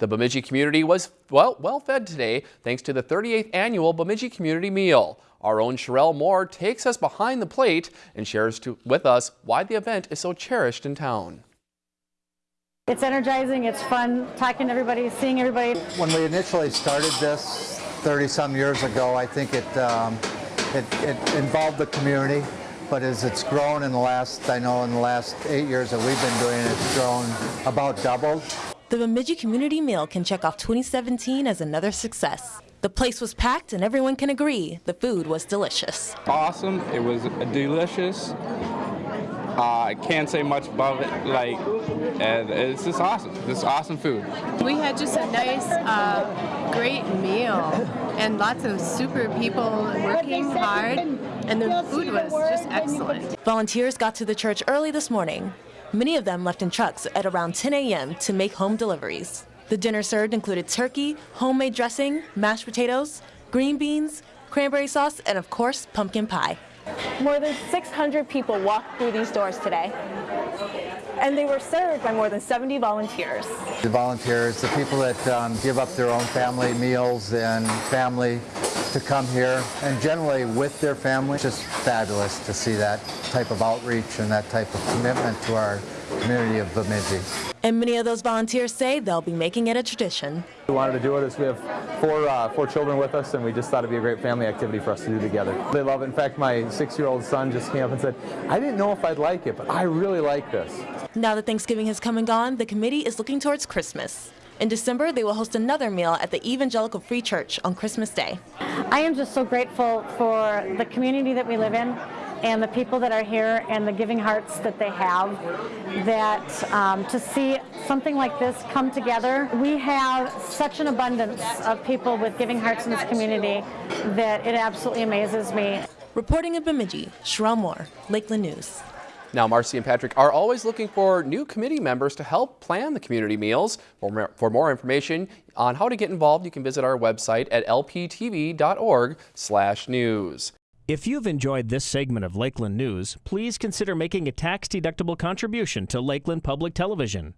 The Bemidji community was well, well fed today thanks to the 38th annual Bemidji Community Meal. Our own Sherelle Moore takes us behind the plate and shares to, with us why the event is so cherished in town. It's energizing, it's fun talking to everybody, seeing everybody. When we initially started this 30 some years ago, I think it, um, it, it involved the community, but as it's grown in the last, I know in the last eight years that we've been doing it, it's grown about doubled. The Bemidji Community Meal can check off 2017 as another success. The place was packed and everyone can agree the food was delicious. Awesome, it was delicious. Uh, I can't say much above it. Like, and it's just awesome. It's awesome food. We had just a nice, uh, great meal, and lots of super people working hard, and the food was just excellent. Volunteers got to the church early this morning. Many of them left in trucks at around 10 a.m. to make home deliveries. The dinner served included turkey, homemade dressing, mashed potatoes, green beans, cranberry sauce, and of course, pumpkin pie. More than 600 people walked through these doors today, and they were served by more than 70 volunteers. The volunteers, the people that um, give up their own family meals and family to come here, and generally with their family. It's just fabulous to see that type of outreach and that type of commitment to our community of Bemidji. And many of those volunteers say they'll be making it a tradition. We wanted to do it as we have four, uh, four children with us and we just thought it'd be a great family activity for us to do together. They love it. In fact, my six-year-old son just came up and said, I didn't know if I'd like it, but I really like this. Now that Thanksgiving has come and gone, the committee is looking towards Christmas. In December, they will host another meal at the Evangelical Free Church on Christmas Day. I am just so grateful for the community that we live in and the people that are here and the giving hearts that they have that um, to see something like this come together. We have such an abundance of people with giving hearts in this community that it absolutely amazes me. Reporting in Bemidji Sherelle Moore Lakeland News now, Marcy and Patrick are always looking for new committee members to help plan the community meals. For more, for more information on how to get involved, you can visit our website at lptv.org/news. If you've enjoyed this segment of Lakeland News, please consider making a tax-deductible contribution to Lakeland Public Television.